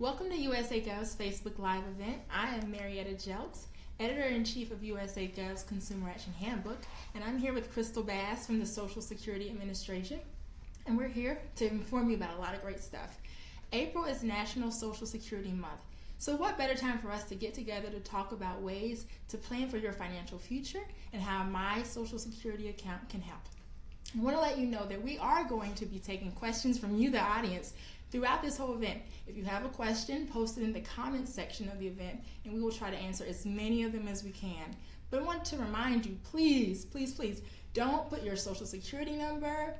Welcome to USA Gov's Facebook Live event. I am Marietta Jelks, Editor-in-Chief of USA Gov's Consumer Action Handbook, and I'm here with Crystal Bass from the Social Security Administration, and we're here to inform you about a lot of great stuff. April is National Social Security Month, so what better time for us to get together to talk about ways to plan for your financial future and how my Social Security account can help. I want to let you know that we are going to be taking questions from you, the audience, throughout this whole event. If you have a question, post it in the comments section of the event and we will try to answer as many of them as we can. But I want to remind you, please, please, please, don't put your social security number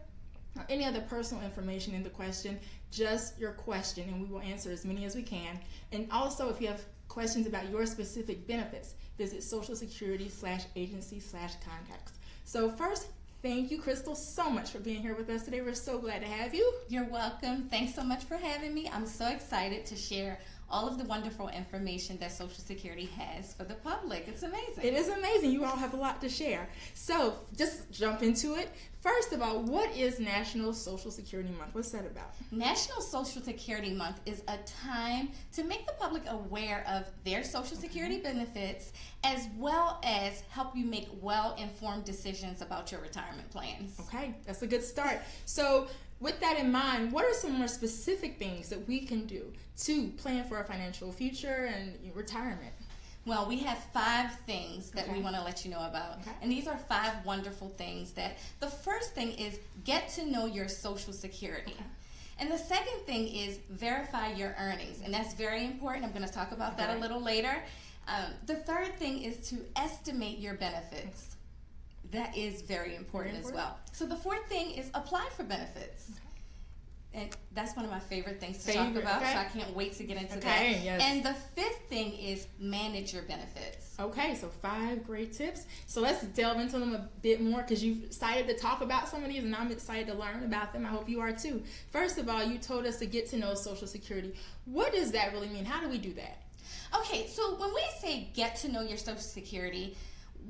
or any other personal information in the question, just your question and we will answer as many as we can. And also if you have questions about your specific benefits, visit social security slash agency slash contacts. So first, Thank you, Crystal, so much for being here with us today. We're so glad to have you. You're welcome. Thanks so much for having me. I'm so excited to share all of the wonderful information that Social Security has for the public. It's amazing. It is amazing. You all have a lot to share. So just jump into it. First of all, what is National Social Security Month? What's that about? National Social Security Month is a time to make the public aware of their Social Security okay. benefits as well as help you make well informed decisions about your retirement plans. Okay, that's a good start. So, with that in mind, what are some more specific things that we can do to plan for our financial future and retirement? Well, we have five things that okay. we want to let you know about. Okay. And these are five wonderful things that the first thing is get to know your social security. Okay. And the second thing is verify your earnings. And that's very important. I'm going to talk about that a little later. Um, the third thing is to estimate your benefits. That is very important, very important, as well. So the fourth thing is apply for benefits. And that's one of my favorite things to favorite, talk about, okay. so I can't wait to get into okay, that. Yes. And the fifth thing is manage your benefits. Okay, so five great tips. So let's delve into them a bit more because you've excited to talk about some of these, and I'm excited to learn about them. I hope you are too. First of all, you told us to get to know Social Security. What does that really mean? How do we do that? Okay, so when we say get to know your Social Security,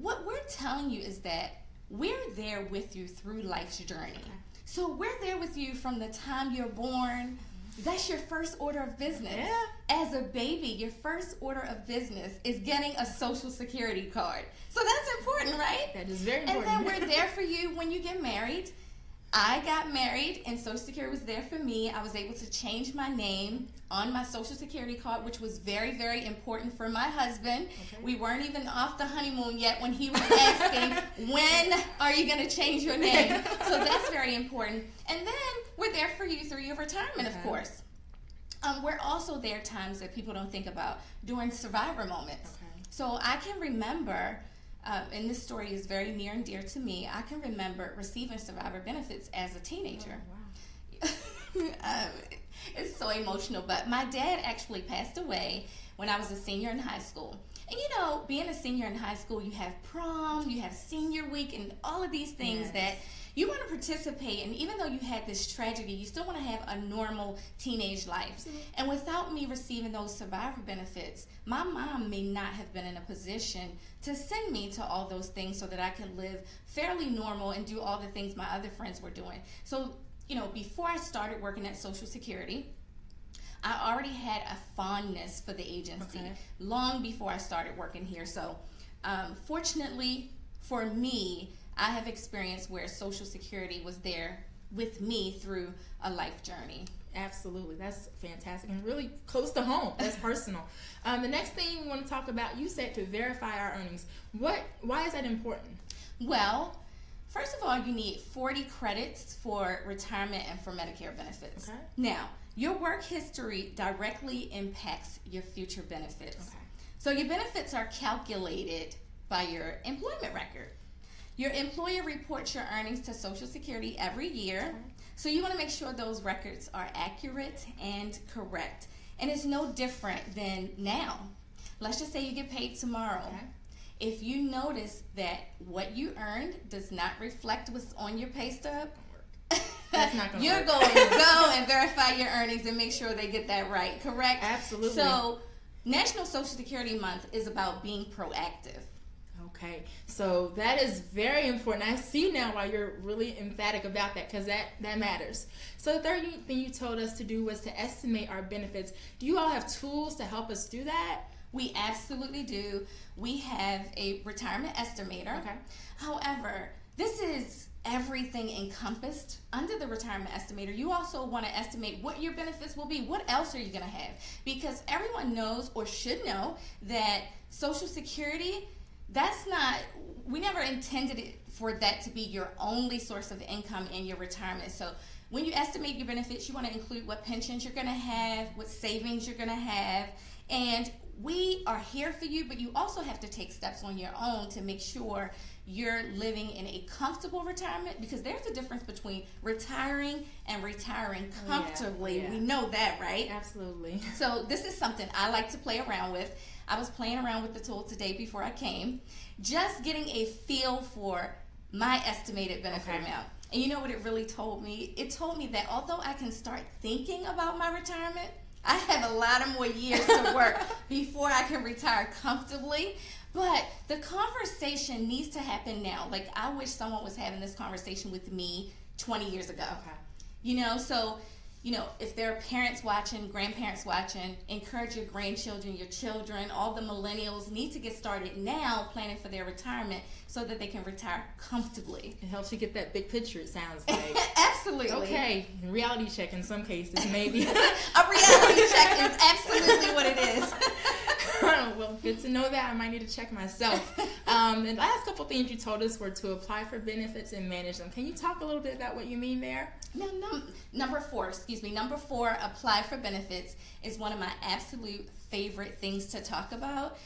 what we're telling you is that we're there with you through life's journey. So we're there with you from the time you're born. That's your first order of business. Yeah. As a baby, your first order of business is getting a social security card. So that's important, right? That is very important. And then we're there for you when you get married. I got married and Social Security was there for me. I was able to change my name on my Social Security card, which was very, very important for my husband. Okay. We weren't even off the honeymoon yet when he was asking, when are you going to change your name? so that's very important. And then we're there for you through your retirement, okay. of course. Um, we're also there times that people don't think about during survivor moments. Okay. So I can remember um, and this story is very near and dear to me. I can remember receiving survivor benefits as a teenager. Oh, wow. um, it's so emotional, but my dad actually passed away when I was a senior in high school. And you know, being a senior in high school, you have prom, you have senior week, and all of these things yes. that you want to participate. And even though you had this tragedy, you still want to have a normal teenage life. Mm-hmm. And without me receiving those survivor benefits, my mom may not have been in a position to send me to all those things so that I could live fairly normal and do all the things my other friends were doing. So, you know, before I started working at Social Security, I already had a fondness for the agency okay. long before I started working here. So, um, fortunately for me, I have experienced where Social Security was there with me through a life journey. Absolutely, that's fantastic and really close to home. That's personal. Um, the next thing we want to talk about, you said to verify our earnings. What? Why is that important? Well, first of all, you need 40 credits for retirement and for Medicare benefits. Okay. Now, your work history directly impacts your future benefits. Okay. So your benefits are calculated by your employment record. Your employer reports your earnings to Social Security every year. So you want to make sure those records are accurate and correct. And it's no different than now. Let's just say you get paid tomorrow. Okay. If you notice that what you earned does not reflect what's on your pay stub, you're work. going to go and verify your earnings and make sure they get that right, correct? Absolutely. So, National Social Security Month is about being proactive. Okay, so that is very important. I see now why you're really emphatic about that because that that matters. So the third thing you told us to do was to estimate our benefits. Do you all have tools to help us do that? We absolutely do. We have a retirement estimator. Okay. However, this is everything encompassed under the retirement estimator. You also want to estimate what your benefits will be. What else are you going to have? Because everyone knows or should know that Social Security, that's not, we never intended it for that to be your only source of income in your retirement. So when you estimate your benefits, you want to include what pensions you're going to have, what savings you're going to have, and we are here for you, but you also have to take steps on your own to make sure you're living in a comfortable retirement because there's a difference between retiring and retiring Oh, yeah, comfortably. yeah. We know that, right? Absolutely. So this is something I like to play around with. I was playing around with the tool today before I came, just getting a feel for my estimated benefit Okay. amount. And you know what it really told me? It told me that although I can start thinking about my retirement, I have a lot of more years to work before I can retire comfortably. But the conversation needs to happen now. Like I wish someone was having this conversation with me 20 years ago. Okay. You know, so you know, if there are parents watching, grandparents watching, encourage your grandchildren, your children, all the millennials need to get started now planning for their retirement so that they can retire comfortably. It helps you get that big picture. It sounds like. Absolutely. okay, reality check in some cases, maybe. A reality check is absolutely what it is. well, good to know that. I might need to check myself. Um, the last couple things you told us were to apply for benefits and manage them. Can you talk a little bit about what you mean there? No, num- number four, excuse me. Number four, apply for benefits is one of my absolute favorite things to talk about.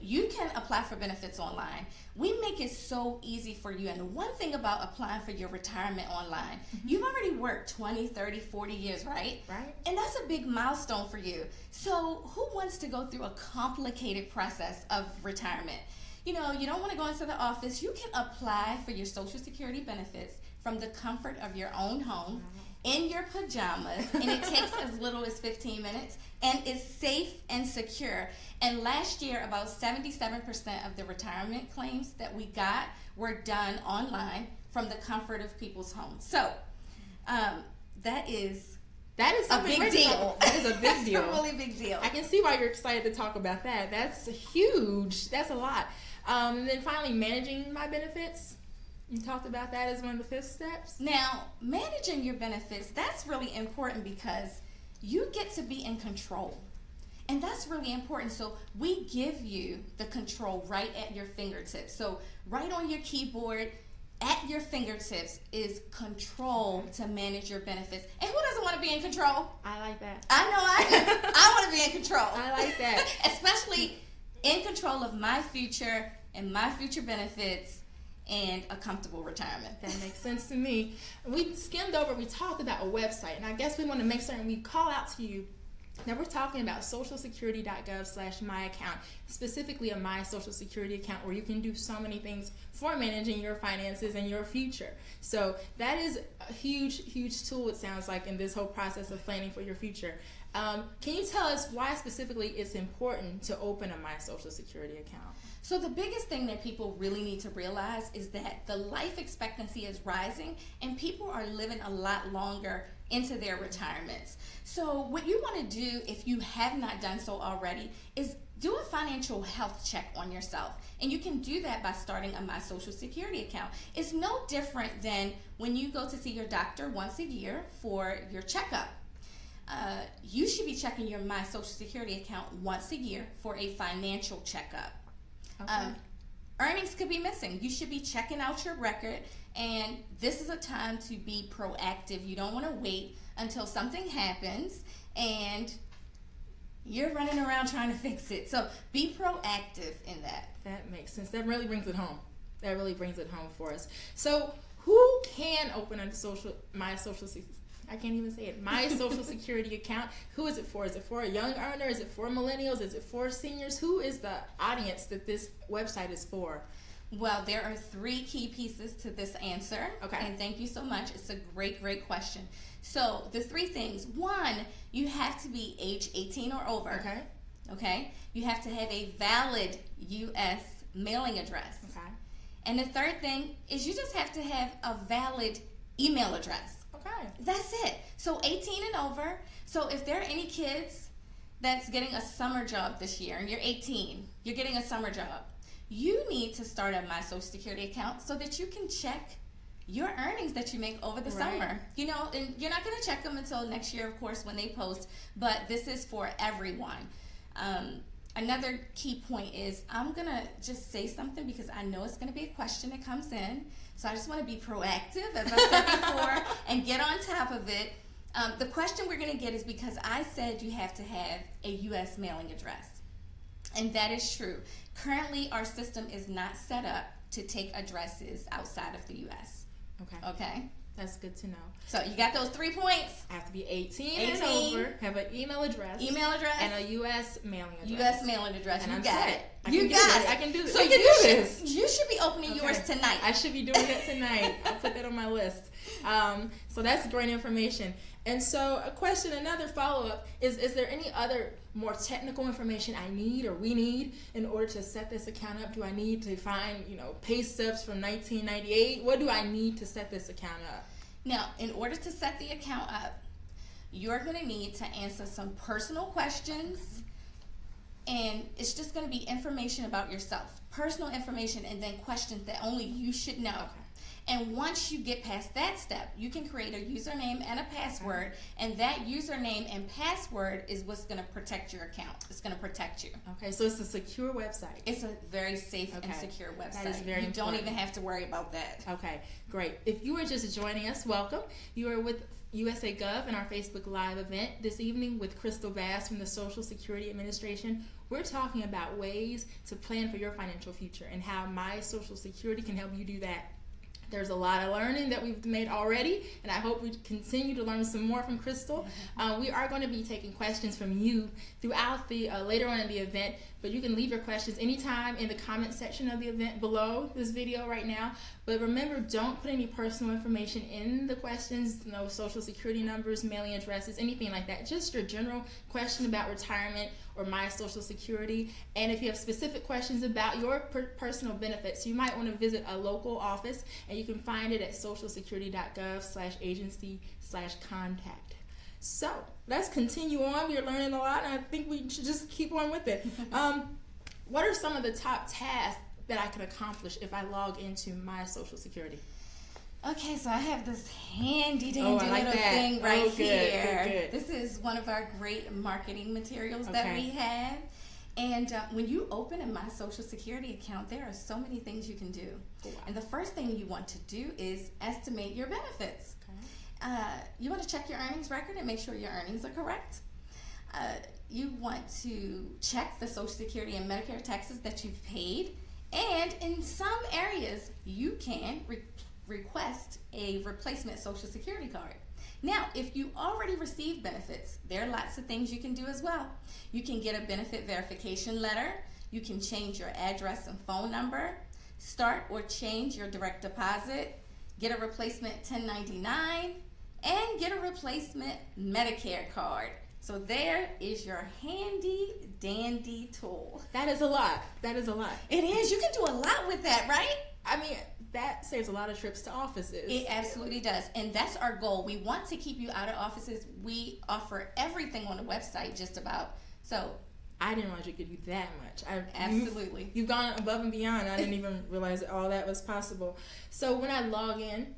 You can apply for benefits online. We make it so easy for you. And one thing about applying for your retirement online, mm-hmm. you've already worked 20, 30, 40 years, right? Right. And that's a big milestone for you. So, who wants to go through a complicated process of retirement? You know, you don't want to go into the office. You can apply for your Social Security benefits from the comfort of your own home mm-hmm. In your pajamas, and it takes as little as 15 minutes, and is safe and secure. And last year, about 77% of the retirement claims that we got were done online from the comfort of people's homes. So, um, that is That is a big deal. That is a big That's deal. a really big deal. I can see why you're excited to talk about that. That's huge. That's a lot. Um, and then finally, managing my benefits. You talked about that as one of the fifth steps. Now, managing your benefits, that's really important because you get to be in control. And that's really important. So, we give you the control right at your fingertips. So, right on your keyboard, at your fingertips is control to manage your benefits. And who doesn't want to be in control? I like that. I know I. I want to be in control. I like that. Especially in control of my future and my future benefits and a comfortable retirement. That makes sense to me. We skimmed over, we talked about a website, and I guess we want to make certain we call out to you now we're talking about socialsecurity.gov slash my account, specifically a my social security account where you can do so many things for managing your finances and your future. So that is a huge, huge tool, it sounds like, in this whole process of planning for your future. Um, can you tell us why specifically it's important to open a my social security account? So the biggest thing that people really need to realize is that the life expectancy is rising and people are living a lot longer into their retirements. So what you want to do if you have not done so already is do a financial health check on yourself. And you can do that by starting a My Social Security account. It's no different than when you go to see your doctor once a year for your checkup. Uh, you should be checking your My Social Security account once a year for a financial checkup. Um, earnings could be missing. You should be checking out your record, and this is a time to be proactive. You don't want to wait until something happens and you're running around trying to fix it. So be proactive in that. That makes sense. That really brings it home. That really brings it home for us. So, who can open a social my social se- I can't even say it. My social security account. Who is it for? Is it for a young earner? Is it for millennials? Is it for seniors? Who is the audience that this website is for? Well, there are three key pieces to this answer. Okay. And thank you so much. It's a great, great question. So, the three things one, you have to be age 18 or over. Okay. Okay? You have to have a valid U.S. mailing address. Okay. And the third thing is you just have to have a valid email address. That's it. So 18 and over. So if there are any kids that's getting a summer job this year and you're 18, you're getting a summer job, you need to start a My Social Security account so that you can check your earnings that you make over the Right. summer. You know, and you're not going to check them until next year, of course, when they post, but this is for everyone. Um, another key point is I'm going to just say something because I know it's going to be a question that comes in. So I just want to be proactive, as I said before, and get on top of it. Um, the question we're going to get is because I said you have to have a U.S. mailing address. And that is true. Currently, our system is not set up to take addresses outside of the U.S. Okay. Okay? That's good to know. So you got those three points I have to be 18, 18, and over, have an email address, email address, and a U.S. mailing address. U.S. mailing address. And you I'm got set. it. I you got it. I can do this. So you, do should, this. you should be opening Okay. yours tonight. I should be doing it tonight. I'll put that on my list. Um, so that's great information. And so, a question, another follow up is: Is there any other more technical information I need or we need in order to set this account up? Do I need to find, you know, pay stubs from 1998? What do I need to set this account up? Now, in order to set the account up, you're going to need to answer some personal questions, and it's just going to be information about yourself, personal information, and then questions that only you should know. Okay. And once you get past that step, you can create a username and a password, and that username and password is what's going to protect your account. It's going to protect you. Okay, so it's a secure website. It's a very safe and secure website. That is very you don't even have to worry about that. Okay, great. If you are just joining us, welcome. You are with USA Gov and our Facebook Live event this evening with Crystal Bass from the Social Security Administration. We're talking about ways to plan for your financial future and how My Social Security can help you do that. There's a lot of learning that we've made already, and I hope we continue to learn some more from Crystal. Uh, we are going to be taking questions from you throughout the uh, later on in the event, but you can leave your questions anytime in the comment section of the event below this video right now. But remember, don't put any personal information in the questions, no social security numbers, mailing addresses, anything like that. Just your general question about retirement or my social security. And if you have specific questions about your per- personal benefits, you might want to visit a local office and you can find it at socialsecurity.gov slash agency slash contact. So let's continue on. We're learning a lot, and I think we should just keep on with it. Um, what are some of the top tasks that I can accomplish if I log into my Social Security? Okay, so I have this handy dandy Oh, like little that. thing Oh, right good, good, here. good. This is one of our great marketing materials that we have. And uh, when you open a My Social Security account, there are so many things you can do. Oh, wow. And the first thing you want to do is estimate your benefits. Uh, you want to check your earnings record and make sure your earnings are correct. Uh, you want to check the Social Security and Medicare taxes that you've paid. And in some areas, you can re- request a replacement Social Security card. Now, if you already receive benefits, there are lots of things you can do as well. You can get a benefit verification letter. You can change your address and phone number, start or change your direct deposit, get a replacement 1099, and get a replacement Medicare card. So there is your handy dandy tool. That is a lot. That is a lot. It is. You can do a lot with that, right? I mean, that saves a lot of trips to offices. It absolutely does. And that's our goal. We want to keep you out of offices. We offer everything on the website just about. So, I didn't realize you could do that much. I, Absolutely. You've, you've gone above and beyond. I didn't even realize that all that was possible. So when I log in,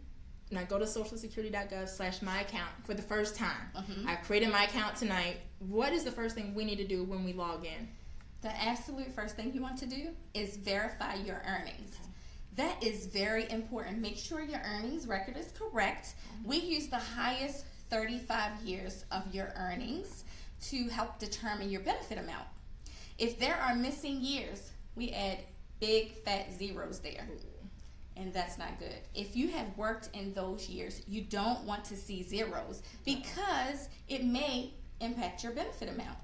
and I go to socialsecurity.gov slash my account for the first time, Mhm. I've created my account tonight. What is the first thing we need to do when we log in? the absolute first thing you want to do is verify your earnings. That is very important. Make sure your earnings record is correct. We use the highest 35 years of your earnings to help determine your benefit amount. If there are missing years, we add big fat zeros there. And that's not good. If you have worked in those years, you don't want to see zeros because it may impact your benefit amount.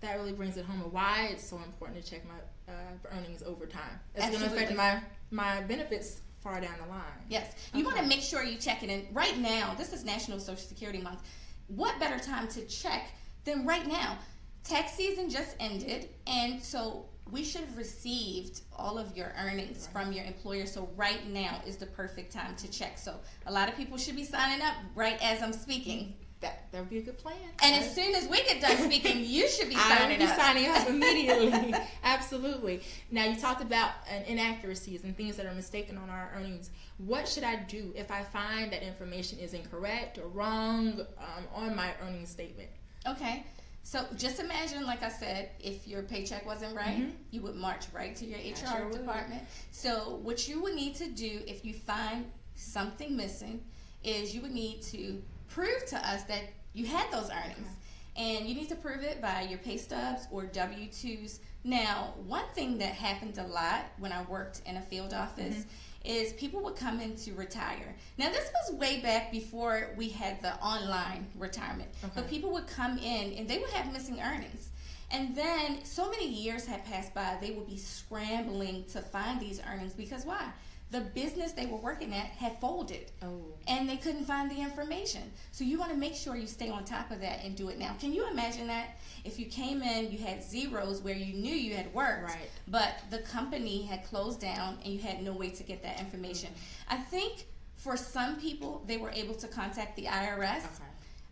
That really brings it home of why it's so important to check my uh, earnings over time. It's going to affect my, my benefits far down the line. Yes, you want to make sure you check it. And right now, this is National Social Security Month. What better time to check than right now? Tax season just ended, and so we should have received all of your earnings Right. from your employer. So right now is the perfect time to check. So a lot of people should be signing up right as I'm speaking. That that would be a good plan. And Right? as soon as we get done speaking, you should be signing be up. signing up immediately. Absolutely. Now you talked about inaccuracies and things that are mistaken on our earnings. What should I do if I find that information is incorrect or wrong um, on my earnings statement? Okay. So just imagine, like I said, if your paycheck wasn't right, Mhm. you would march right to your HR sure would. department. So what you would need to do if you find something missing is you would need to prove to us that you had those earnings. And you need to prove it by your pay stubs or W 2s. Now, one thing that happened a lot when I worked in a field office is people would come in to retire. Now, this was way back before we had the online retirement. But people would come in and they would have missing earnings. And then so many years had passed by, they would be scrambling to find these earnings because why? The business they were working at had folded Oh. and they couldn't find the information. So you want to make sure you stay on top of that and do it now. Can you imagine that if you came in, you had zeros where you knew you had worked, Right. but the company had closed down and you had no way to get that information? I think for some people, they were able to contact the IRS Okay.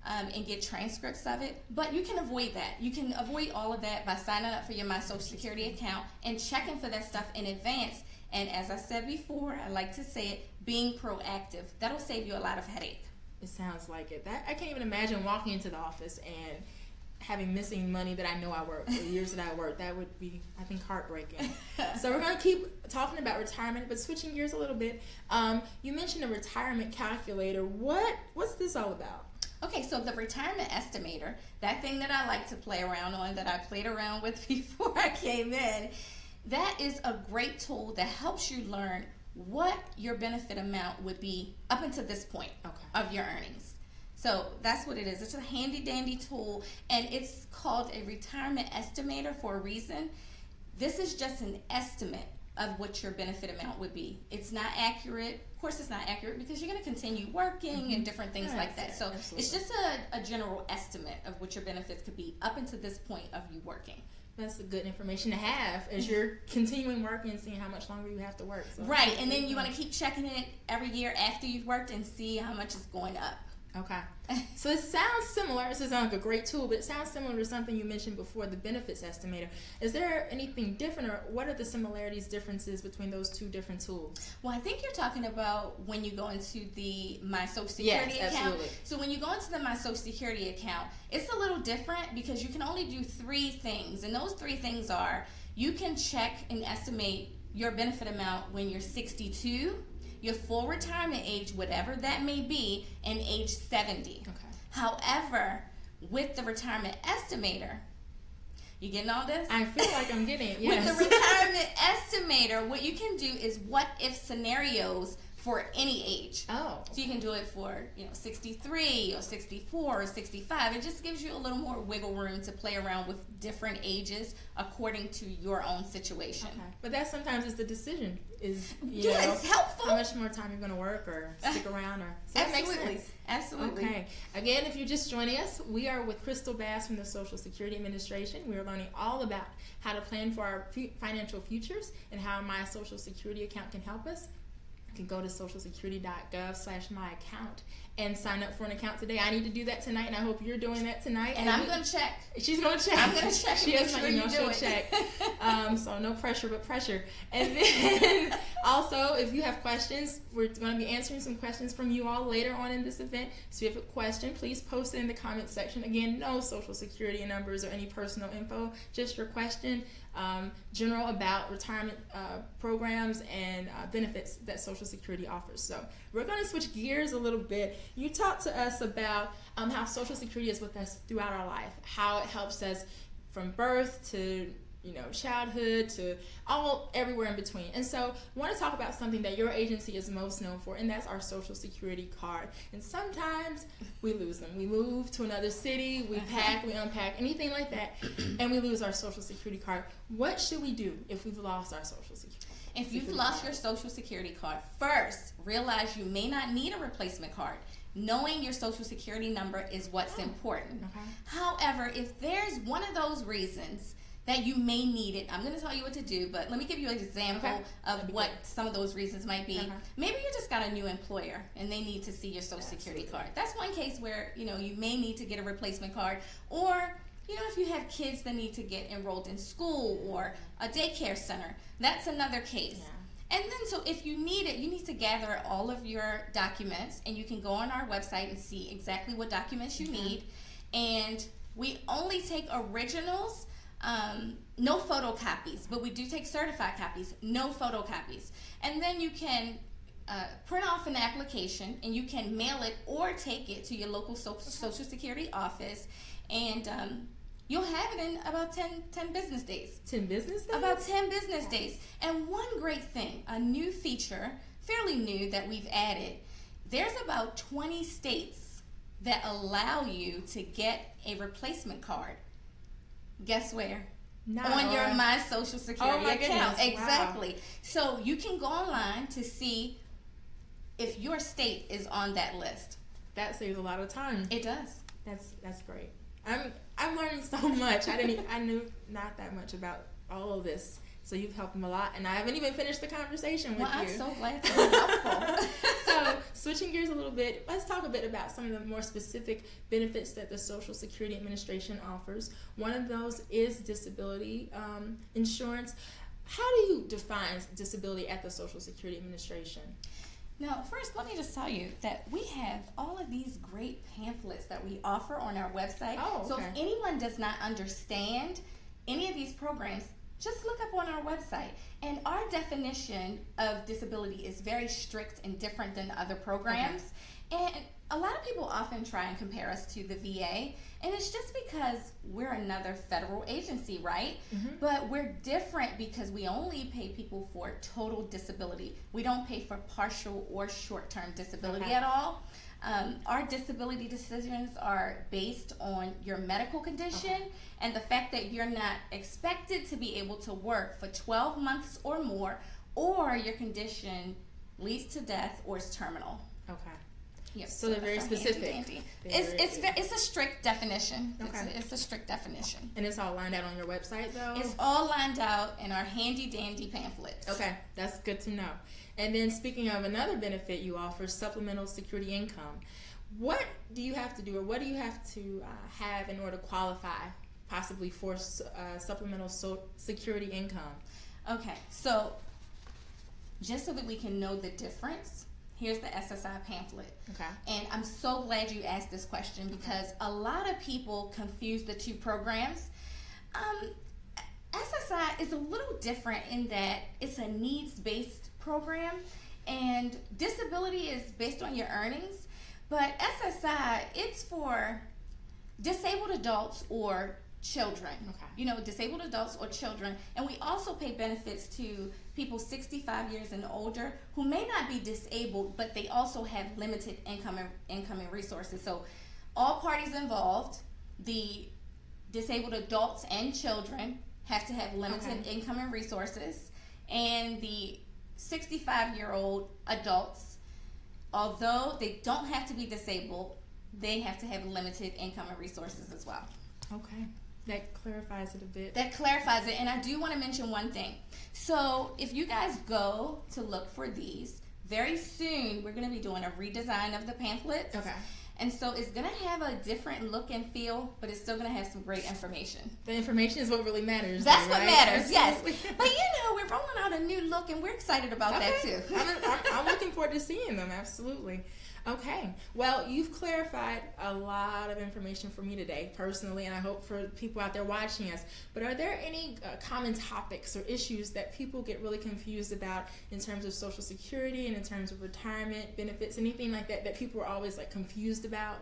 um, and get transcripts of it. But you can avoid that. You can avoid all of that by signing up for your My Social Security account and checking for that stuff in advance. And as I said before, I like to say it, being proactive. That'll save you a lot of headache. It sounds like it. That I can't even imagine walking into the office and having missing money that I know I worked, the years that I worked. That would be, I think, heartbreaking. so we're gonna keep talking about retirement, but switching gears a little bit. Um, you mentioned a retirement calculator. What what's this all about? Okay, so the retirement estimator, that thing that I like to play around on, that I played around with before I came in, that is a great tool that helps you learn what your benefit amount would be up until this point Okay. of your earnings. So that's what it is. It's a handy dandy tool, and it's called a retirement estimator for a reason. This is just an estimate of what your benefit amount would be. It's not accurate. Of course, it's not accurate because you're going to continue working and mm-hmm. different things Yeah, like that. So absolutely. it's just a, a general estimate of what your benefits could be up until this point of you working. That's a good information to have as you're continuing working and seeing how much longer you have to work. So Right, and then you want to keep checking it every year after you've worked and see how much is going up. Okay. So it sounds similar. It sounds like a great tool, but it sounds similar to something you mentioned before, the benefits estimator. Is there anything different, or what are the similarities, differences between those two different tools? Well, I think you're talking about when you go into the My Social Yes, Security account. absolutely. So when you go into the My Social Security account, it's a little different because you can only do three things, and those three things are you can check and estimate your benefit amount when you're 62, your full retirement age, whatever that may be, and age 70. Okay. However, with the retirement estimator, you getting all this? I feel like I'm getting it. Yes. With the retirement estimator, what you can do is what if scenarios for any age. oh. So you can do it for, you know, 63 or 64 or 65. It just gives you a little more wiggle room to play around with different ages according to your own situation. Okay. But that sometimes is the decision. Is you Yeah, know, it's helpful. how much more time you're going to work or stick around or so Absolutely. Absolutely. Okay. Again, if you're just joining us, we are with Crystal Bass from the Social Security Administration. We are learning all about how to plan for our financial futures and how my Social Security account can help us. Can go to socialsecurity.gov slash my account and sign up for an account today. I need to do that tonight, and I hope you're doing that tonight. And I'm going to check. She's gonna check. I'm gonna check She has my sure email. She'll it. check. Um, so no pressure, but pressure. And then also, if you have questions, we're going to be answering some questions from you all later on in this event. So if you have a question, please post it in the comment section. Again, no social security numbers or any personal info, just your question, um, general about retirement uh, programs and uh, benefits that Social Security offers. So we're going to switch gears a little bit. You talked to us about um, how Social Security is with us throughout our life, how it helps us from birth to you know childhood to all everywhere in between and so i want to talk about something that your agency is most known for and that's our social security card and sometimes we lose them we move to another city we uh-huh. pack we unpack anything like that and we lose our social security card what should we do if we've lost our social security If you've lost your social security card, first realize you may not need a replacement card. knowing your social security number is what's Oh. important. Okay. However, if there's one of those reasons that you may need it, I'm going to tell you what to do, but let me give you an example Okay. Of what great. some of those reasons might be. Okay. Maybe you just got a new employer and they need to see your social security card. That's one case where, you know, you may need to get a replacement card or you know, if you have kids that need to get enrolled in school or a daycare center, that's another case. Yeah. And then, so if you need it, you need to gather all of your documents, and you can go on our website and see exactly what documents you Okay. need. And we only take originals, um, no photocopies, but we do take certified copies, no photocopies. And then you can uh, print off an application and you can mail it or take it to your local so- Social Security office, and um, you'll have it in about 10, 10 business days. Ten business days. About 10 business days. And one great thing, a new feature, fairly new that we've added, there's about 20 states that allow you to get a replacement card. Guess where? Not on your My Social oh Security Oh my account. goodness, wow. Exactly. So you can go online to see if your state is on that list. That saves a lot of time. It does. That's that's great. I'm I'm learning so much. I didn't even, I knew not that much about all of this. So you've helped me a lot, and I haven't even finished the conversation with Well, I'm you. so glad to be helpful. so switching gears a little bit, let's talk a bit about some of the more specific benefits that the Social Security Administration offers. One of those is disability um, insurance. How do you define disability at the Social Security Administration? Now, first, let me just tell you that we have all of these great pamphlets that we offer on our website. Oh, okay. So if anyone does not understand any of these programs, just look up on our website. And our definition of disability is very strict and different than other programs. And a lot of people often try and compare us to the VA, and it's just because we're another federal agency, right? Mhm. But we're different because we only pay people for total disability. We don't pay for partial or short term disability Okay. at all. Um, our disability decisions are based on your medical condition and the fact that you're not expected to be able to work for 12 months or more, or your condition leads to death or is terminal. Okay. Yep, So they're very specific. handy-dandy. They're It's very it's it's a strict definition. It's, Okay. a, it's a strict definition. And it's all lined out on your website, though. It's all lined out in our handy dandy pamphlets. Okay, that's good to know. And then speaking of another benefit you offer, supplemental security income. What do you have to do, or what do you have to uh, have in order to qualify, possibly for uh, supplemental so- security income? Okay, so just so that we can know the difference, here's the SSI pamphlet. Okay. And I'm so glad you asked this question because a lot of people confuse the two programs. Um, SSI is a little different in that it's a needs based program, and disability is based on your earnings. But SSI, it's for disabled adults or children. Okay. You know, disabled adults or children. And we also pay benefits to people 65 years and older who may not be disabled, but they also have limited income and, income and resources. So all parties involved, the disabled adults and children have to have limited Okay. income and resources. And the 65 year old adults, although they don't have to be disabled, they have to have limited income and resources as well. Okay. That clarifies it a bit. That clarifies it. And I do want to mention one thing. So, if you guys go to look for these, very soon we're going to be doing a redesign of the pamphlets. Okay. And so it's going to have a different look and feel, but it's still going to have some great information. The information is what really matters. That's though, what right? matters, yes. But you know, we're rolling out a new look and we're excited about that too. I'm, I'm, I'm looking forward to seeing them. Absolutely. Okay. Well, you've clarified a lot of information for me today, personally, and I hope for people out there watching us. But are there any uh, common topics or issues that people get really confused about in terms of Social Security and in terms of retirement benefits, anything like that that people are always like confused about?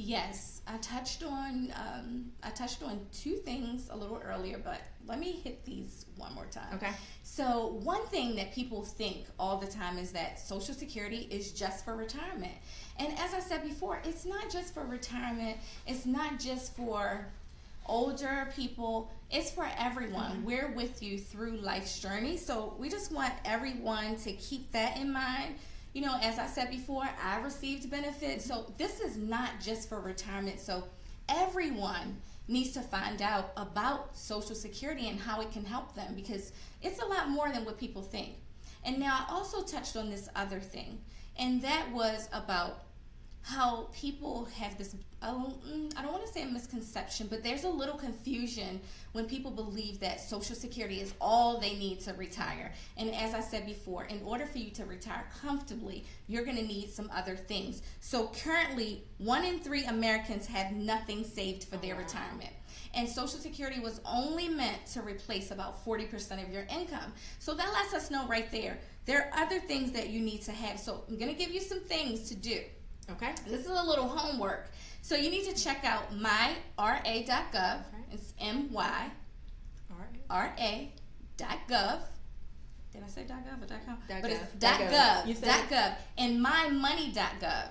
Yes, I touched on um, I touched on two things a little earlier, but let me hit these one more time. Okay. So one thing that people think all the time is that Social Security is just for retirement, and as I said before, it's not just for retirement. It's not just for older people. It's for everyone. Mhm. We're with you through life's journey, so we just want everyone to keep that in mind. You know, as I said before, I received benefits. So this is not just for retirement. So everyone needs to find out about Social Security and how it can help them because it's a lot more than what people think. And now I also touched on this other thing, and that was about how people have this oh, mm, I don't want to say a misconception, but there's a little confusion when people believe that Social Security is all they need to retire. And as I said before, in order for you to retire comfortably, you're going to need some other things. So currently, one in three Americans have nothing saved for their retirement. And Social Security was only meant to replace about 40% of your income. So that lets us know right there. There are other things that you need to have. So I'm going to give you some things to do. Okay. This is a little homework. So you need to check out myra.gov. Okay. It's M Y All right. R A dot gov. Did I say dot gov or dot com? Dot but gov. it's Dot gov. gov. You Dot gov and mymoney.gov.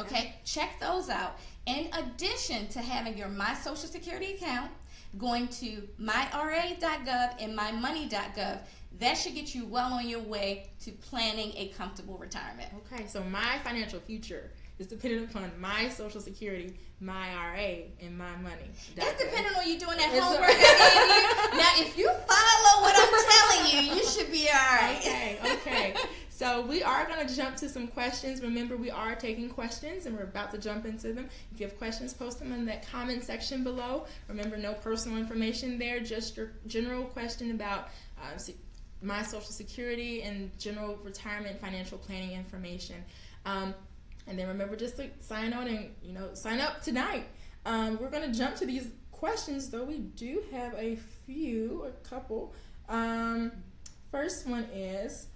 Okay, check those out. In addition to having your My Social Security account, going to myra.gov and mymoney.gov, that should get you well on your way to planning a comfortable retirement. Okay, so my financial future is dependent upon my social security, my RA, and my money. It's dependent on you doing that It's homework you. Now, if you follow what I'm telling you, you should be all right. Okay, okay. So we are going to jump to some questions. Remember, we are taking questions and we're about to jump into them. If you have questions, post them in that comment section below. Remember, no personal information there, just your general question about uh, my social security and general retirement financial planning information. Um, and then remember just to sign on and you know sign up tonight. Um, we're going to jump to these questions, though we do have a few, a couple. Um, first one is,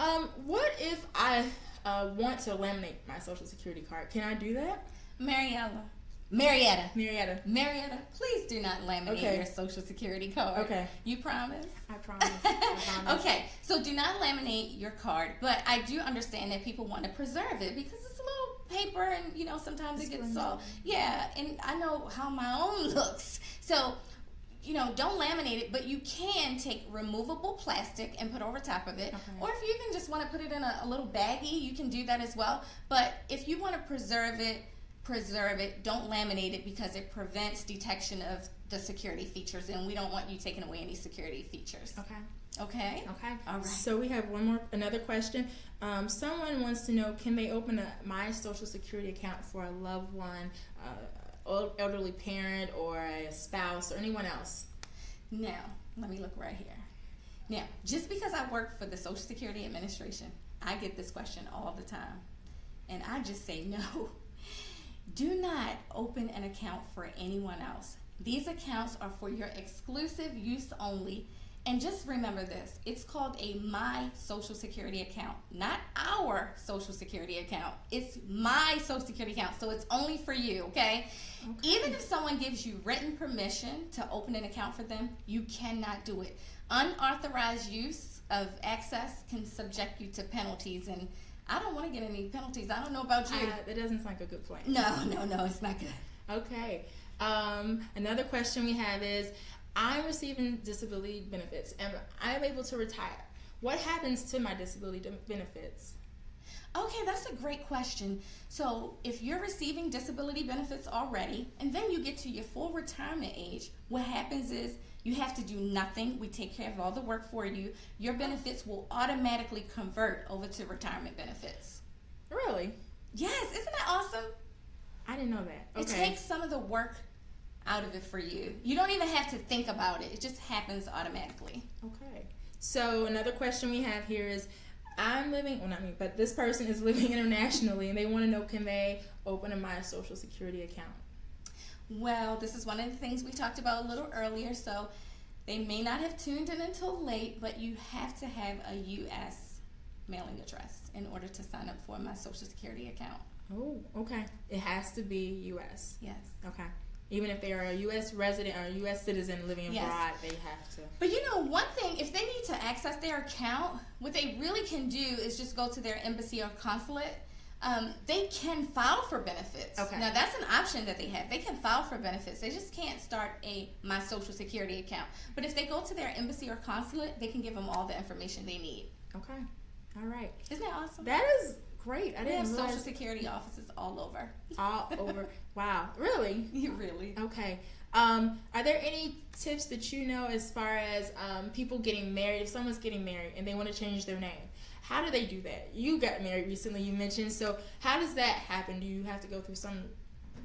um, what if I uh, want to laminate my social security card? Can I do that, Mariella. Marietta. Marietta? Marietta, please do not laminate Okay. your social security card. Okay. You promise? I promise. I promise. okay, so do not laminate your card, but I do understand that people want to preserve it because it's a little paper and you know sometimes it gets so yeah, and I know how my own looks. So you know, don't laminate it, but you can take removable plastic and put over top of it. Okay. Or if you even just want to put it in a, a little baggie, you can do that as well. But if you want to preserve it, preserve it. Don't laminate it because it prevents detection of the security features, and we don't want you taking away any security features. Okay. Okay. Okay. All right. So we have one more, another question. Um, someone wants to know: Can they open a my social security account for a loved one, uh, elderly parent, or a spouse, or anyone else? Now, let me look right here. Now, just because I work for the Social Security Administration, I get this question all the time. And I just say no. Do not open an account for anyone else. These accounts are for your exclusive use only. And just remember this it's called a My Social Security account, not our Social Security account. It's my Social Security account, so it's only for you, okay? Even if someone gives you written permission to open an account for them, you cannot do it. Unauthorized use of access can subject you to penalties, and I don't want to get any penalties. I don't know about you. Uh, that doesn't sound like a good plan. no, no, no, it's not good. Okay. Um, another question we have is I'm receiving disability benefits and I'm able to retire. What happens to my disability benefits? Okay, that's a great question. So, if you're receiving disability benefits already, and then you get to your full retirement age, what happens is you have to do nothing. We take care of all the work for you. Your benefits will automatically convert over to retirement benefits. Really? Yes, isn't that awesome? I didn't know that. It takes some of the work out of it for you. You don't even have to think about it, it just happens automatically. Okay. So another question we have here is I'm living well not me, but this person is living internationally and they want to know can they open a my social security account? Well, this is one of the things we talked about a little earlier, so they may not have tuned in until late, but you have to have a U.S. mailing address in order to sign up for my Social Security account. Oh, okay. It has to be US. Yes. Okay. Even if they are a US resident or a US citizen living Yes. abroad, they have to. But you know, one thing, if they need to access their account, what they really can do is just go to their embassy or consulate. Um, they can file for benefits. Okay. Now, that's an option that they have. They can file for benefits. They just can't start a My Social Security account. But if they go to their embassy or consulate, they can give them all the information they need. Okay. All right. Isn't that awesome? That is great. I we didn't have realize social security offices all over. all over. Wow. Really? You really? Okay. Um, are there any tips that you know as far as um, people getting married? If someone's getting married and they want to change their name, how do they do that? You got married recently, you mentioned. So how does that happen? Do you have to go through some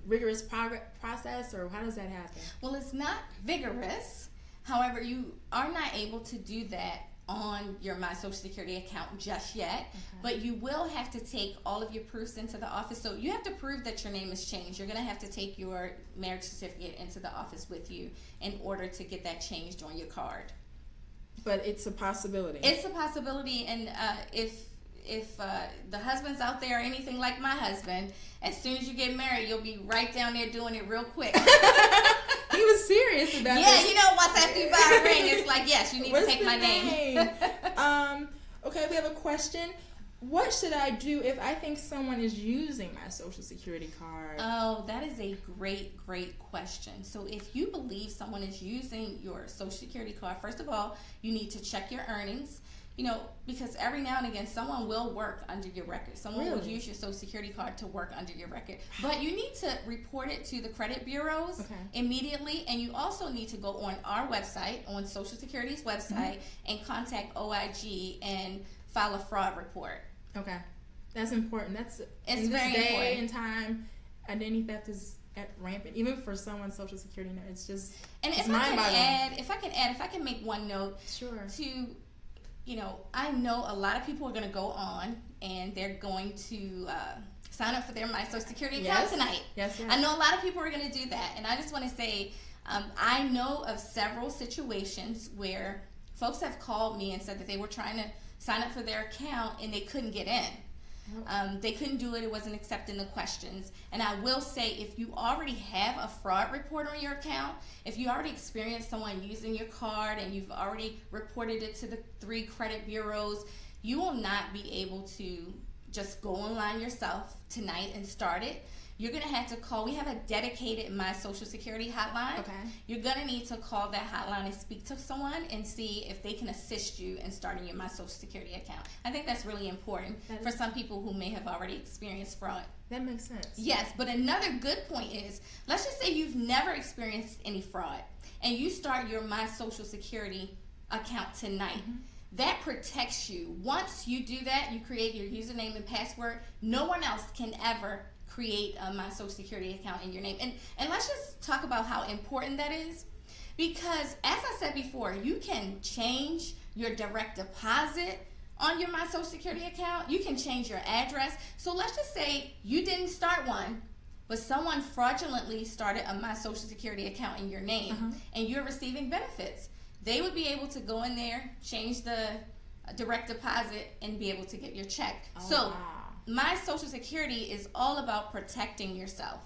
rigorous prog- process, or how does that happen? Well, it's not vigorous. However, you are not able to do that on your My Social Security account just yet, but you will have to take all of your proofs into the office. So you have to prove that your name has changed. You're going to have to take your marriage certificate into the office with you in order to get that changed on your card. But it's a possibility. It's a possibility, and uh, if if uh, the husband's out there or anything like my husband, as soon as you get married, you'll be right down there doing it real quick. he was serious about that. yeah, this. you know, once after you buy a ring, it's like, yes, you need What's to take my name. um, okay, we have a question. What should I do if I think someone is using my social security card? oh, that is a great, great question. So, if you believe someone is using your social security card, first of all, you need to check your earnings. You know, because every now and again, someone will work under your record. Someone will use your social security card to work under your record. But you need to report it to the credit bureaus Okay. immediately. And you also need to go on our website, on Social Security's website, mm-hmm. and contact OIG and file a fraud report. okay, that's important. That's It's in this very day important. and time. Identity theft is at rampant, even for someone's social security. It's just And It's if I can add, if I can add, if I can make one note sure. to, you know, I know a lot of people are going to go on and they're going to uh, sign up for their My Social Security account Yes. tonight. Yes, yes. I know a lot of people are going to do that, and I just want to say, um, I know of several situations where folks have called me and said that they were trying to sign up for their account and they couldn't get in. Um, they couldn't do it. It wasn't accepting the questions. And I will say, if you already have a fraud report on your account, if you already experienced someone using your card and you've already reported it to the three credit bureaus, you will not be able to just go online yourself tonight and start it. You're gonna have to call. We have a dedicated My Social Security hotline. Okay. You're gonna need to call that hotline and speak to someone and see if they can assist you in starting your My Social Security account. I think that's really important That for some people who may have already experienced fraud. That makes sense. Yes, but another good point is let's just say you've never experienced any fraud and you start your My Social Security account tonight. Mm-hmm. That protects you. Once you do that, you create your username and password. No one else can ever create a My Social Security account in your name. And and let's just talk about how important that is. Because as I said before, you can change your direct deposit on your My Social Security account. You can change your address. So let's just say you didn't start one, but someone fraudulently started a My Social Security account in your name Uh-huh. and you're receiving benefits. They would be able to go in there, change the uh, direct deposit, and be able to get your check. Oh, so wow. My social security is all about protecting yourself.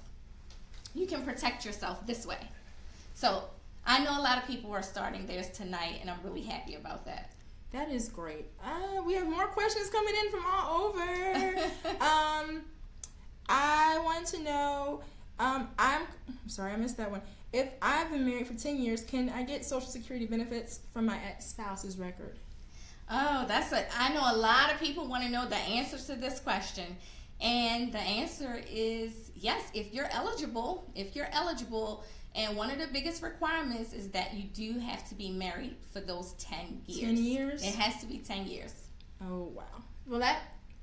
You can protect yourself this way. So I know a lot of people are starting theirs tonight, and I'm really happy about that. That is great. Uh, we have more questions coming in from all over. um, I want to know. Um, I'm I'm sorry, I missed that one. If I've been married for ten years, can I get Social Security benefits from my ex spouse's record? Oh, that's a. I know a lot of people want to know the answer to this question, and the answer is yes. If you're eligible, if you're eligible, and one of the biggest requirements is that you do have to be married for those ten years. 10 years? It has to be ten years. Oh wow. Well, that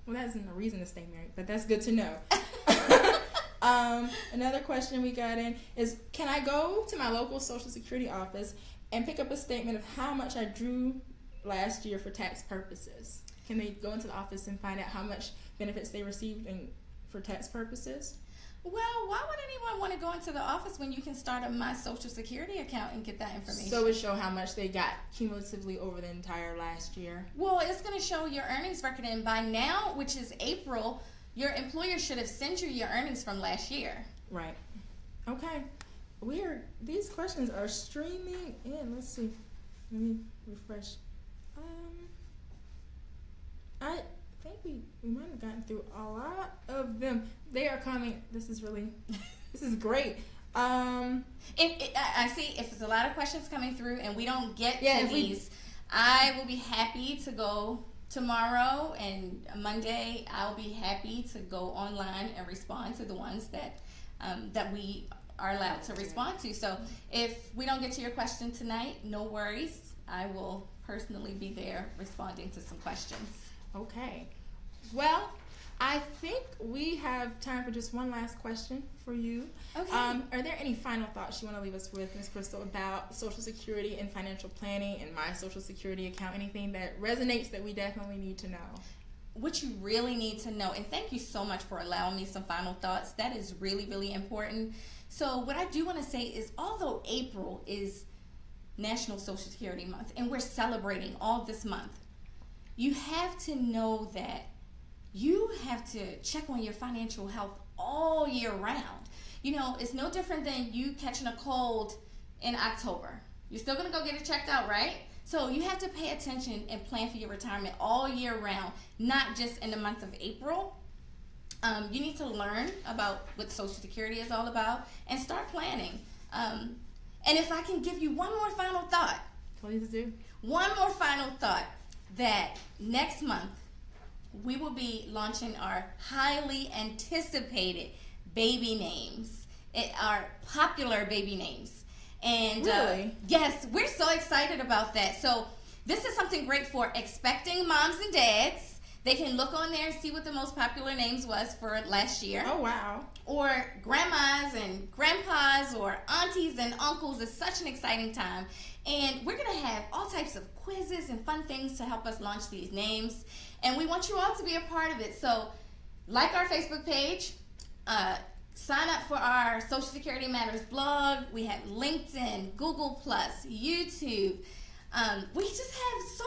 well that isn't a reason to stay married, but that's good to know. um, another question we got in is: Can I go to my local Social Security office and pick up a statement of how much I drew last year for tax purposes? Can they go into the office and find out how much benefits they received and for tax purposes? Well, why would anyone want to go into the office when you can start a My Social Security account and get that information? So it show how much they got cumulatively over the entire last year. well, it's going to show your earnings record, and by now, which is April, your employer should have sent you your earnings from last year. Right. Okay. We're these questions are streaming in. Let's see. Let me refresh. Um, I think we we might have gotten through a lot of them. They are coming. This is really, this is great. Um, If it, I see if there's a lot of questions coming through and we don't get Yeah, to if we- these, I will be happy to go tomorrow and Monday, I'll be happy to go online and respond to the ones that um, that we are allowed to respond to. So if we don't get to your question tonight, no worries. I will personally be there responding to some questions. Okay. Well, I think we have time for just one last question for you. Okay. Um, are there any final thoughts you want to leave us with, Ms. Crystal, about Social Security and financial planning and my Social Security account? Anything that resonates that we definitely need to know? what you really need to know, and thank you so much for allowing me some final thoughts. That is really, really important. So, what I do want to say is although April is National Social Security Month and we're celebrating all this month, you have to know that you have to check on your financial health all year round. You know, it's no different than you catching a cold in October. You're still to go get it checked out, right? So you have to pay attention and plan for your retirement all year round, not just in the month of April. Um, you need to learn about what Social Security is all about and start planning. Um, and if I can give you one more final thought, Please do. one more final thought that next month we will be launching our highly anticipated baby names, it, our popular baby names. And uh, yes, we're so excited about that. So, this is something great for expecting moms and dads. They can look on there and see what the most popular names was for last year Oh, wow. or grandmas and grandpas or aunties and uncles It's such an exciting time. And we're going to have all types of quizzes and fun things to help us launch these names. And we want you all to be a part of it. So, like our Facebook page, uh, sign up for our Social Security Matters blog. We have LinkedIn, Google, Plus, YouTube. Um, we just have so